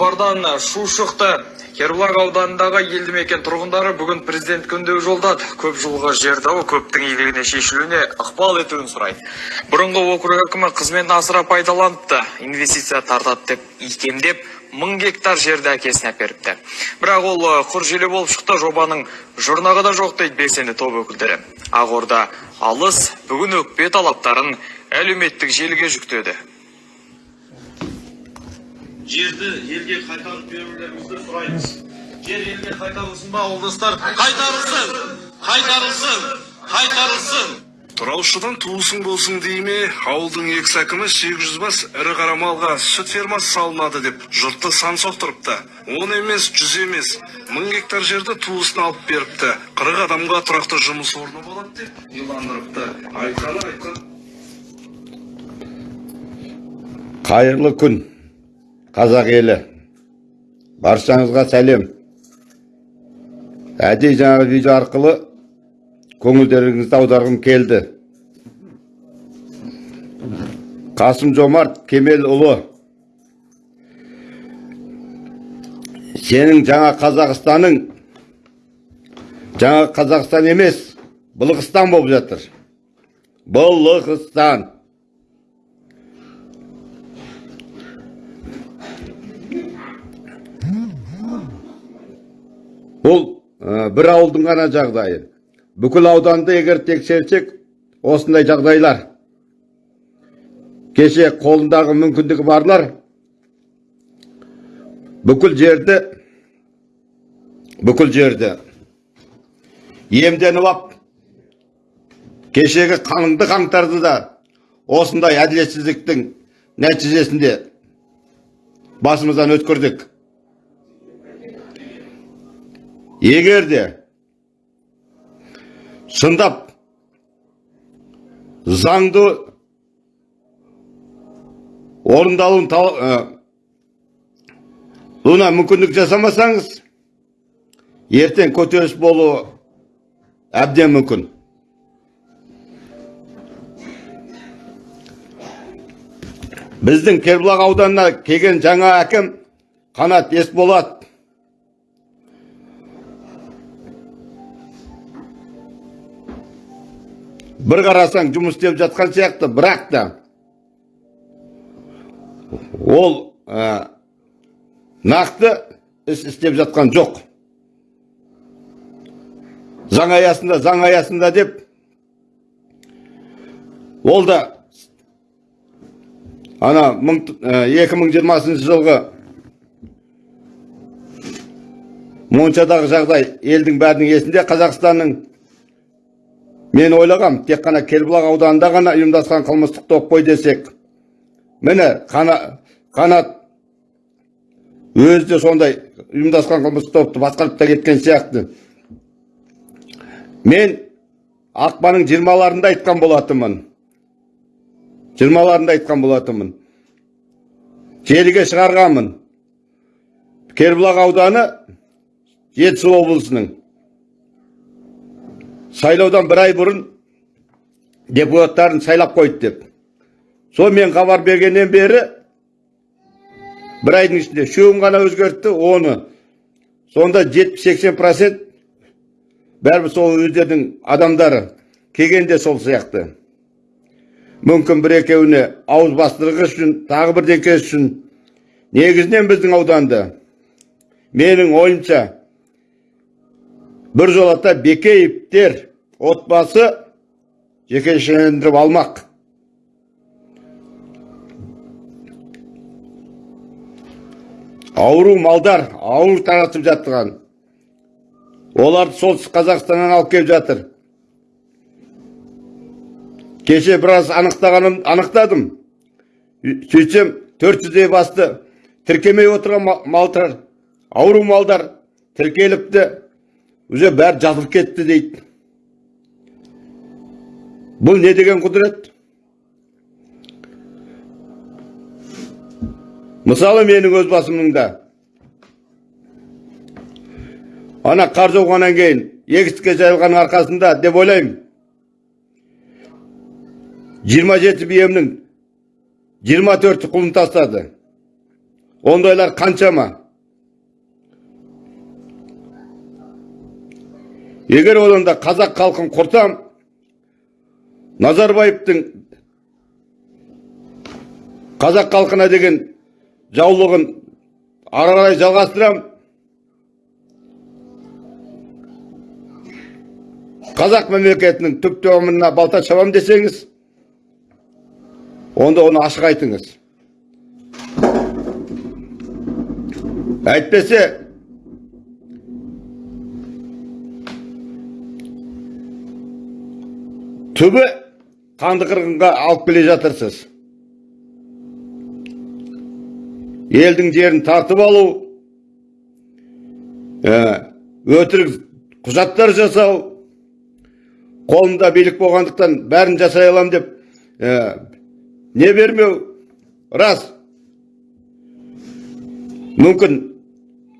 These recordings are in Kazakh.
хабардан шу шықты. Кербұлақ ауданындағы елді мекен тұрғындары бүгін президент күндеу жолдады. Көп жылғы жер дауы көптің игілігіне шешілуіне ықпал етуін сұрайды. Бұрынғы округ әкімі қызметін асыра пайдаланыпты. Инвестиция тартады деп икемдеп мың гектар жерді әкесіне әперіпті. Бірақ ол ы, құр желі болып шықты жобаның жұрнағы да жоқ дейді белсенді топ өкілдері. Ақорда алыс бүгін өкпе талаптарын әлеуметтік желіге жүктеді. Жерді елге қайтарып берулеріңізді сұраймыз. Жер елге қайтарылсын ба ауылдастар қайтарылсын қайтарылсын қайтарылсын. Тұраушыдан туысың болсын дей ме? Ауылдың экс әкімі 800 бас ірі қара малға сүт фермасы салынады деп жұртты сан соқтырыпты. Он емес жүз емес. Мың гектар жерді туысына алып беріпті. Қырық адамға тұрақты жұмыс орны болады деп иландырыпты. Айтқаны айтқан қайырлы күн. Қазақ елі баршаңызға сәлем әдейі жаңағы видео арқылы көңілдеріңізді аударғым келді қасым жомарт кемелұлы сенің жаңа қазақстаның жаңа қазақстан емес былғыстан болып жатыр былғыстан бұл ә, бір ауылдың ғана жағдайы. Бүкіл ауданды егер тексерсек осындай жағдайлар. Кеше қолындағы мүмкіндігі барлар. Бүкіл жерді бүкіл жерді иемденіп ап. Кешегі қаныңды қаңтарды да осындай әділетсіздіктің нәтижесінде басымыздан өткірдік егер де шындап заңды орындалуын бұна мүмкіндік жасамасаңыз ертең көтеріс болуы әбден мүмкін. Біздің кербұлақ ауданына келген жаңа әкім қанат есболат бір қарасаң жұмыс істеп жатқан сияқты бірақ та ол ә, нақты іс істеп жатқан жоқ заң аясында заң аясында деп ол да ана мың, ә, 2020 жылғы моншадағы жағдай елдің бәрінің есінде қазақстанның мен ойлағам тек қана кербұлақ ауданында ғана ұйымдасқан қылмыстық топ қой десек міне қана, қанат өзі де сондай ұйымдасқан қылмыстық топты басқарып та кеткен сияқты. Мен ақпанның жиырмаларында айтқан болатынмын. Жиырмаларында айтқан болатынмын. Желіге шығарғанмын. Кербұлақ ауданы жетісу облысының. Сайлаудан бір ай бұрын депутаттарын сайлап қойды деп сол мен хабар бергеннен бері бір айдың ішінде үшеуін ғана өзгертті оны сонда 70-80 процент бәрібір сол өздерінің адамдары келгенде сол сияқты мүмкін бір екеуіне ауыз бастырғыш үшін тағы бірдеңке үшін негізінен біздің ауданды менің ойымша бір жолата бекеевтер отбасы жекешелендіріп алмақ ауру малдар ауыр таратып жатқан оларды солтүстік қазақстаннан алып келіп жатыр кеше біраз анықтағаным анықтадым сөйтсем төрт жүздей басты тіркемей отырған ма- малдар ауру малдар тіркеліпті уже бәрі жазылып кетті дейді бұл не деген құдірет мысалы менің өз басымның да ана қар жауғаннан кейін егістікке жайылғанның арқасында деп ойлаймын жиырма жеті биемнің жиырма төрті құлын тастады ондайлар қаншама егер одан да қазақ халқын құртам назарбаевтың қазақ халқына деген жаулығын ары жалғастырам. Қазақ мемлекетінің түп тамырына балта шабам десеңіз онда оны ашық айтыңыз. Әйтпесе түбі қанды қырғынға алып келе жатырсыз елдің жерін тартып алу өтірік құжаттар жасау қолымда билік болғандықтан бәрін жасай алам деп ә, не бермеу рас мүмкін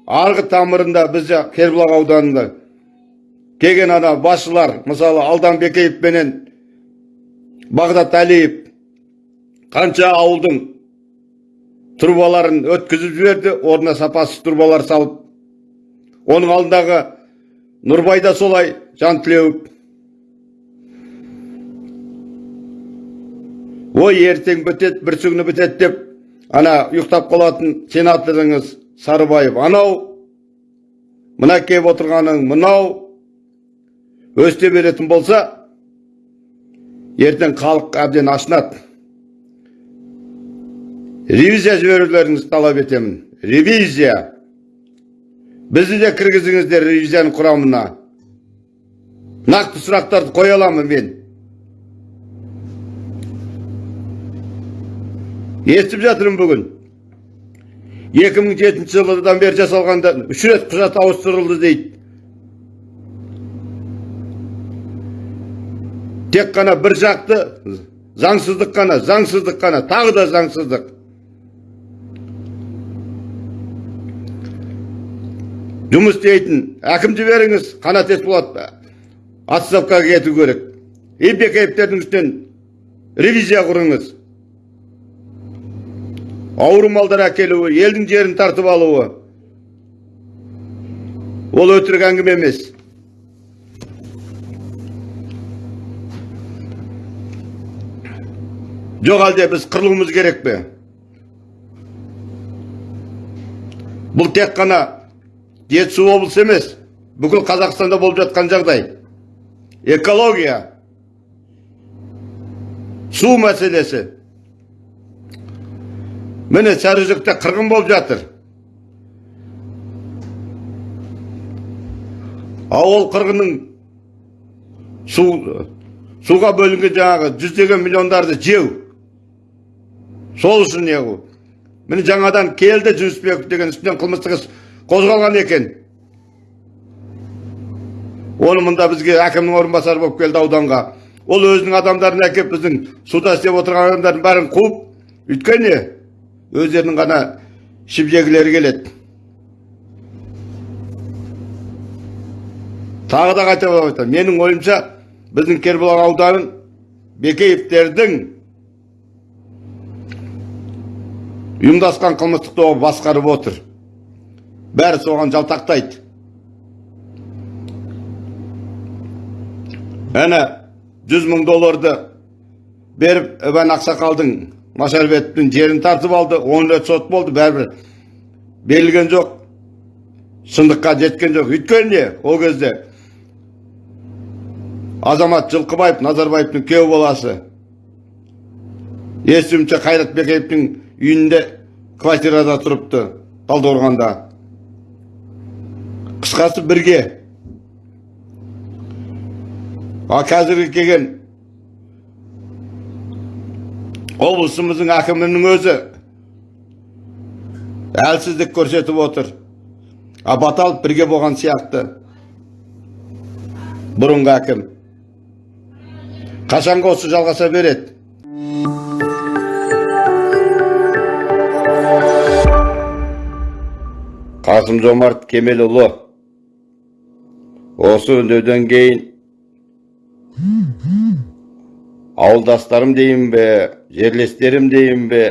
арғы тамырында бізде кербұлақ ауданында келген ана басшылар мысалы алдан бекеев менен бағдат әлиев қанша ауылдың трубаларын өткізіп жіберді орнына сапасыз трубалар салып оның алдындағы нұрбай да солай жан тілеуіп ой ертең бітеді бір күні бітеді деп ана ұйықтап қалатын сенаторыңыз сарыбаев. Анау мына келіп отырғаның мынау өсте беретін болса ертең халық әбден ашынады ревизия жіберулеріңізді талап етемін ревизия бізді де кіргізіңіздер ревизияның құрамына нақты сұрақтарды қоя аламын мен естіп жатырмын бүгін 2007 жылдан бері жасалғанда үш рет құжат ауыстырылды дейді тек қана бір жақты заңсыздық қана заңсыздық қана тағы да заңсыздық. Жұмыс істейтін әкім жіберіңіз қанат есболат отставкаға кету керек. И бекеевтердің үстінен ревизия құрыңыз. Ауру малдар әкелуі елдің жерін тартып алуы. Ол өтірік әңгіме емес. Жоқ әлде біз қырылуымыз керек пе бұл тек қана жетісу облысы емес бүкіл қазақстанда болып жатқан жағдай экология су мәселесі міне сарыөзекте қырғын болып жатыр ауыл қырғынның су суға бөлінген жаңағы жүздеген миллиондарды жеу сол үшін не қылу? Міне жаңадан келді жүнісбеков деген үстінен қылмыстық іс қозғалған екен. Оны мұнда бізге әкімнің орынбасары болып келді ауданға. Ол өзінің адамдарын әкеп біздің суда істеп отырған адамдардың бәрін қуып өйткені өздерінің ғана ішіп жегілері келеді. Тағы да қайталап айтамын. Менің ойымша біздің кербұлақ ауданын бекеевтердің ұйымдасқан қылмыстық тобы басқарып отыр. Бәрі соған жалтақтайды. Әне жүз мың долларды беріп ібан ақсақалдың машарбетовтің жерін тартып алды. Он рет сот болды бәрібір берілген жоқ. Шындыққа жеткен жоқ. Өйткені ол кезде азамат жылқыбаев назарбаевтың күйеу баласы естуімше қайрат бекеевтің үйінде квартирада тұрыпты талдықорғанда. Қысқасы бірге. Ал қазіргі келген облысымыздың әкімінің өзі әлсіздік көрсетіп отыр. А баталов бірге болған сияқты. Бұрынғы әкім. Қашанға осы жалғаса береді. Қасым жомарт кемелұлы. Осы үндеуден кейін ауылдастарым дейін бе жерлестерім дейін бе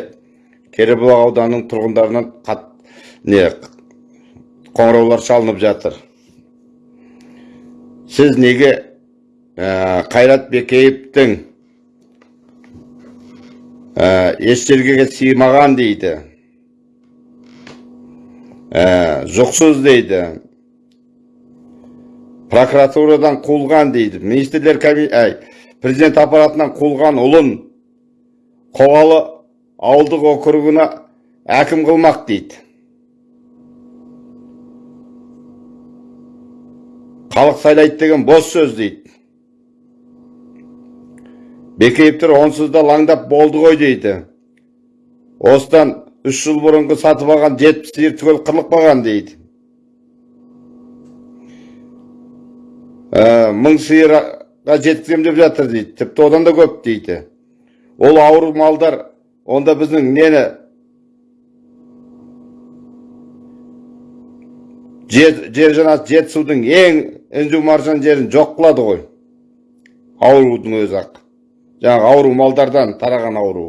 кербұлақ ауданының тұрғындарынан қатты не қоңыраулар шалынып жатыр. Сіз неге ә, қайрат бекеевтің ә, еш сыймаған дейді? Ә, жұқсыз дейді прокуратурадан қуылған дейді министрлер әй, президент аппаратынан қуылған ұлын қоғалы ауылдық округына әкім қылмақ дейді халық сайлайды деген бос сөз дейді бекеевтер онсыз да лаңдап болды ғой дейді осыдан үш жыл бұрынғы сатып алған жетпіс сиыр түгел қырылып қалған дейді Ә, мың сиырға жеткіземін деп жатыр дейді тіпті одан да көп дейді ол ауру малдар онда біздің нені жер, жанат жетісудың ең інжу маржан жерін жоқ қылады ғой аурудың өзі ақ жаңағы ауру малдардан тараған ауру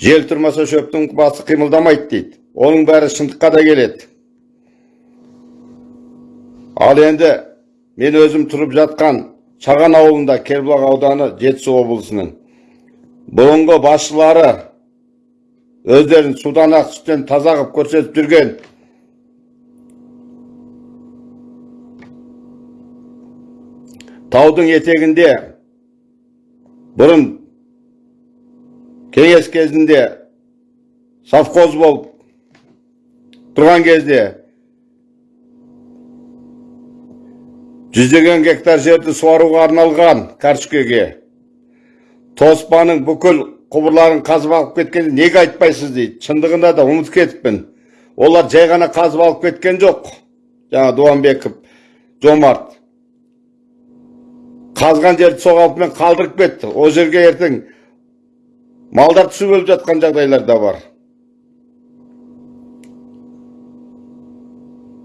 жел тұрмаса шөптің басы қимылдамайды дейді. Оның бәрі шындыққа да келеді. Ал енді мен өзім тұрып жатқан шаған ауылында кербұлақ ауданы жетісу облысының бұрынғы басшылары өздерін судан ақ сүттен таза қылып көрсетіп жүрген таудың етегінде бұрын кеңес кезінде совхоз болып тұрған кезде жүздеген гектар жерді суаруға арналған кәршікеге тоспаның бүкіл құбырларын қазып алып кеткенде неге айтпайсыз дейді. Шындығында да ұмытып кетіппін. Олар жай ғана қазып алып кеткен жоқ жаңа дуанбеков жомарт. Қазған жерді сол қалпымен қалдырып кетті. Ол жерге ертең малдар түсіп өліп жатқан жағдайлар да бар.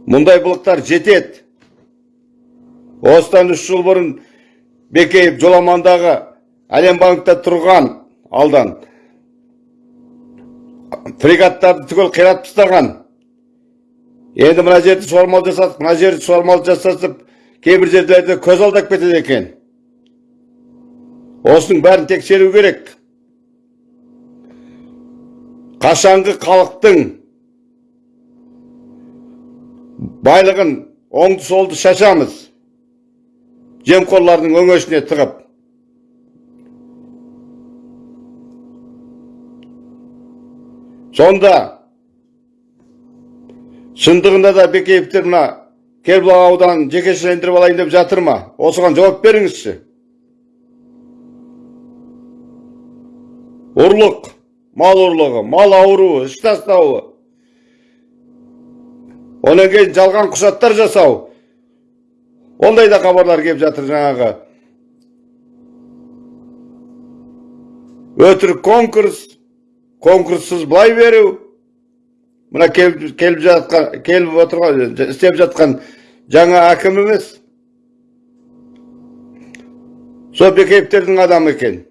Мұндай былықтар жетеді. Осыдан үш жыл бұрын бекеев жоламандағы әлем банкте тұрған алдан фрегаттарды түгел қиратып тастаған. Енді мына жерді суармал жасадық мына жерді суармал жасатып кейбір жерлерде көз алдап кетеді екен. Осының бәрін тексеру керек. Қашанғы халықтың байлығын оңды солды шашамыз. Жемқорлардың өңешіне тығып. Сонда шындығында да бекеевтер мына кербұлақ ауданын жекешелендіріп алайын деп жатыр ма? Осыған жауап беріңізші. Ұрлық. Мал ұрлығы мал ауруы іш тастауы одан кейін жалған құжаттар жасау ондай да хабарлар келіп жатыр жаңағы өтірік конкурс конкурссыз былай беру мына келіп, жатқан келіп отырған істеп жатқан жаңа әкім емес сол бекеевтердің адамы екен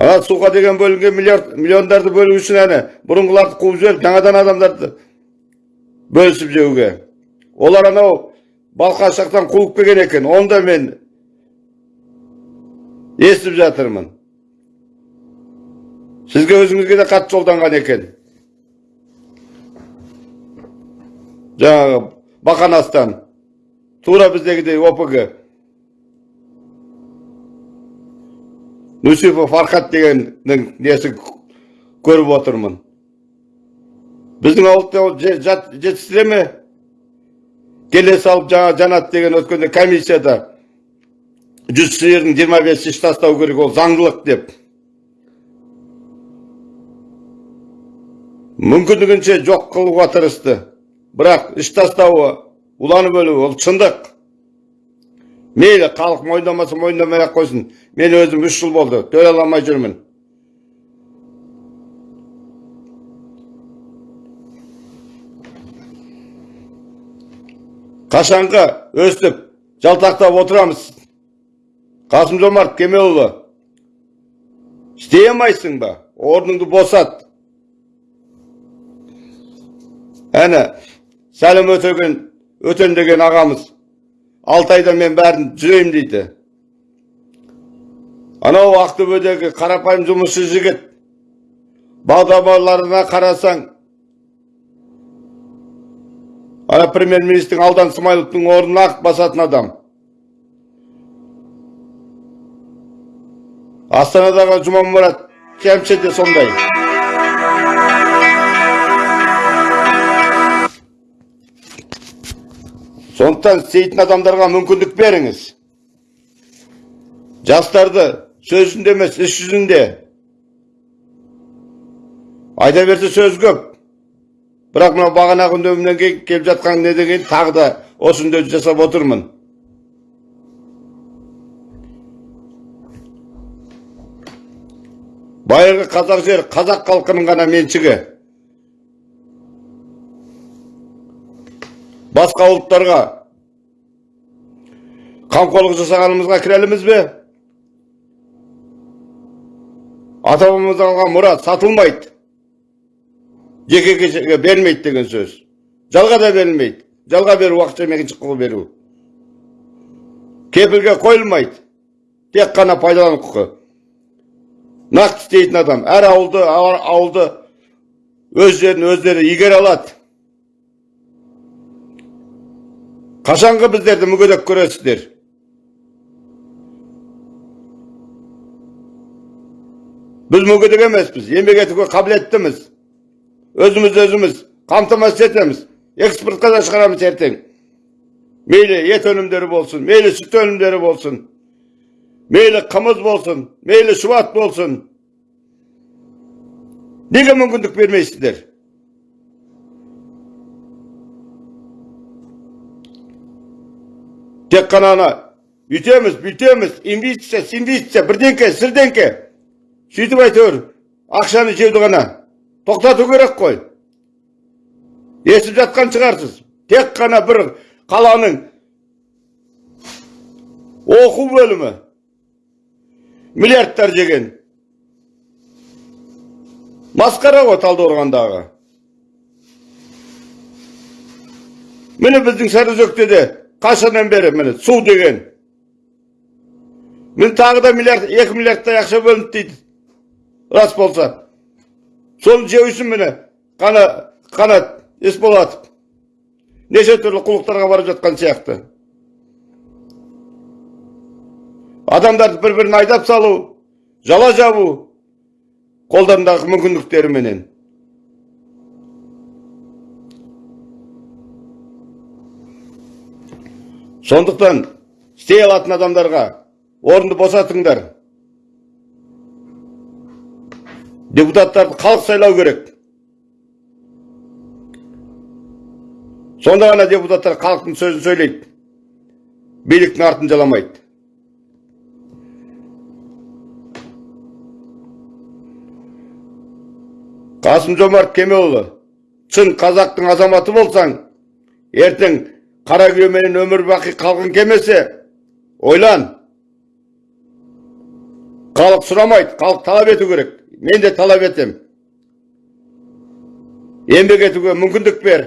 ана суға деген бөлінген миллиард миллиондарды бөлу үшін әне бұрынғыларды қуып жіберіп жаңадан адамдарды бөлісіп жеуге. Олар анау балқаш жақтан қуып келген екен оны да мен естіп жатырмын. Сізге өзіңізге де хат жолданған екен. Жаңағы бақанастан тура біздегідей опг нүсіпов фархат дегеннің несі көріп отырмын. Біздің ауылда жетістіре ме? Келе салып жаңа жанат деген өткенде комиссияда жүз сиырдың жиырма бес іш тастау керек ол заңдылық деп. Мүмкіндігінше жоқ қылуға тырысты. Бірақ іш тастауы уланып өлуі ол шындық. Мейлі халық мойындамаса мойындамай ақ қойсын. Мен өзім үш жыл болды төлей алмай жүрмін. Қашанғы өстіп жалтақтап отырамыз. Қасым жомарт кемелұлы істей алмайсың ба? Орныңды босат. Әне сәлем өтеген өтен деген ағамыз. Алты айда мен бәрін жүремін дейді анау ақтөбедегі қарапайым жұмысшы жігіт бағдарламаларына қарасаң ана премьер министр алдан смайловтың орнын ақ басатын адам астанадағы жұмамұрат шәмші де сондай сондықтан істейтін адамдарға мүмкіндік беріңіз. Жастарды сөзінде емес іс жүзінде. Айта берсе сөз көп. Бірақ мынау бағанағы үндеуімнен келіп жатқан неден кейін тағы да осы жасап отырмын. Байырғы қазақ жері қазақ халқының ғана меншігі. Басқа ұлттарға қамқорлық жасағанымызға кінәліміз бе? Ата бабамыздан алған мұра сатылмайды. Жеке кешеге бермейді деген сөз. Жалға да берілмейді. Жалға беру уақытша меншік құқы беру. Кепілге қойылмайды. Тек қана пайдалану құқы нақты істейтін адам әр ауылды ауылды өз жерін өздері игере алады. Қашанғы біздерді мүгедек көресіздер біз мүгедек емеспіз еңбек етуге қабілеттіміз өзіміз өзіміз қамтамасыз етеміз экспортқа да шығарамыз ертең мейлі ет өнімдері болсын мейлі сүт өнімдері болсын мейлі қымыз болсын мейлі шұбат болсын неге мүмкіндік бермейсіздер тек қана ана үйтеміз бүйтеміз инвестиция инвестиция бірдеңке сірдеңке сөйтіп әйтеуір ақшаны жеуді ғана тоқтату керек қой естіп жатқан шығарсыз тек қана бір қаланың оқу бөлімі миллиардтар жеген масқара ғой талдықорғандағы міне біздің сарыөзекте де қашаннан бері міне? Су деген. Міне тағы да миллиард екі миллиардтай ақша бөлінді дейді. Рас болса. Соны жеу міне қана қанат есболатов неше түрлі қулықтарға барып жатқан сияқты. Адамдарды бір бірін айдап салу жала жабу қолдарындағы мүмкіндіктеріменен. Сондықтан істей алатын адамдарға орынды босатыңдар. Депутаттарды халық сайлау керек. Сонда ғана депутаттар халықтың сөзін сөйлейді. Биліктің артын жаламайды. Қасым жомарт кемелұлы шын қазақтың азаматы болсаң ертең қара күйеменен өмір бақи қалғың келмесе ойлан. Халық сұрамайды халық талап ету керек. Мен де талап етем. Еңбек етуге мүмкіндік бер.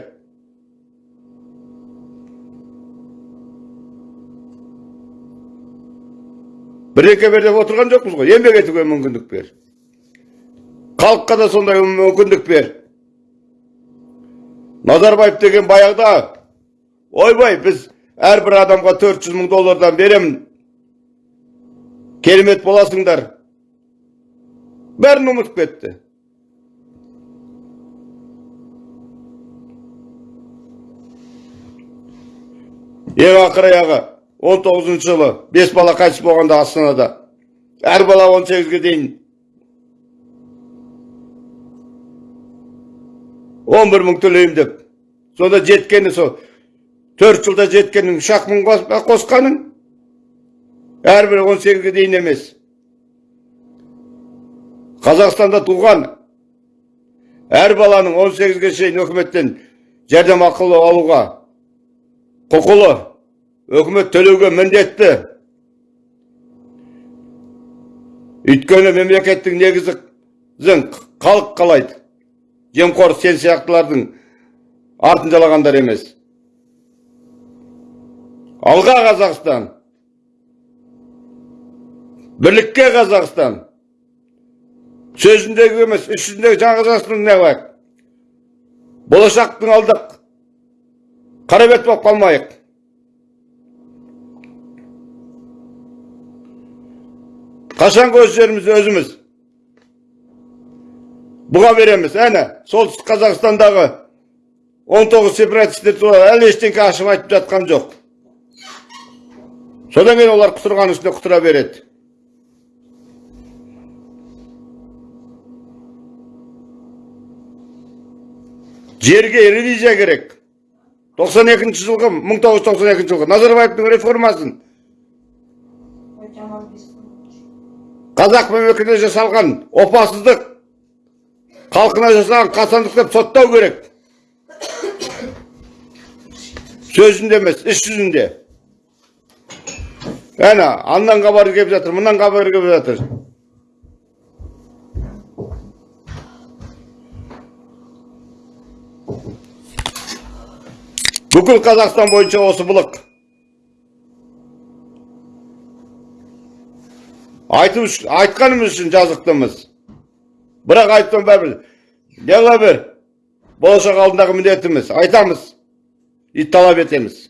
Бірдеңке бер деп отырған жоқпыз ғой. Еңбек етуге мүмкіндік бер. Халыққа да сондай мүмкіндік бер. Назарбаев деген баяғыда ойбай біз әрбір адамға 400 мың доллардан беремін керемет боласыңдар бәрін ұмытып кетті ең ақыр аяғы 19 жылы бес бала қайтыс болғанда астанада әр бала 18-ге дейін 11 мың төлеймін деп сонда жеткені сол төрт жылда жеткенің үш ақ мың қосқаның әрбір 18-ге дейін емес қазақстанда туған әр баланың 18-ге шейін үкіметтен жәрдемақы алуға құқылы өкмөт төлөөгө міндетті өйткені мемлекеттің негізін халық қалайды жемқор сен сияқтылардың артын жалағандар емес алға қазақстан. Бірлікке қазақстан. Сөзіндегі емес іс жүзіндегі жаңа қазақстан не бар? Болашақтың алдық. Қарабет болып қалмайық. Қашанғы өз жерімізді өзіміз. Бұға береміз. Әне солтүстік қазақстандағы 19 сепаратистер туралы әлі ештеңке ашып айтып жатқан жоқ. Содан кейін олар құтырған үстіне құтыра береді. Жерге ревизия керек. 92 жылғы 1992 жылғы назарбаевтың реформасын қазақ мемлекетіне жасалған опасыздық халқына жасалған қасандық деп соттау керек. Сөзінде емес іс жүзінде. Әне андан хабар келіп жатыр мындан хабар келіп жатыр бүкіл қазақстан бойынша осы былық айту айтқанымыз үшін жазықтымыз бірақ айтқан бәрібір неғыла бер болашақ алдындағы міндетіміз айтамыз и талап етеміз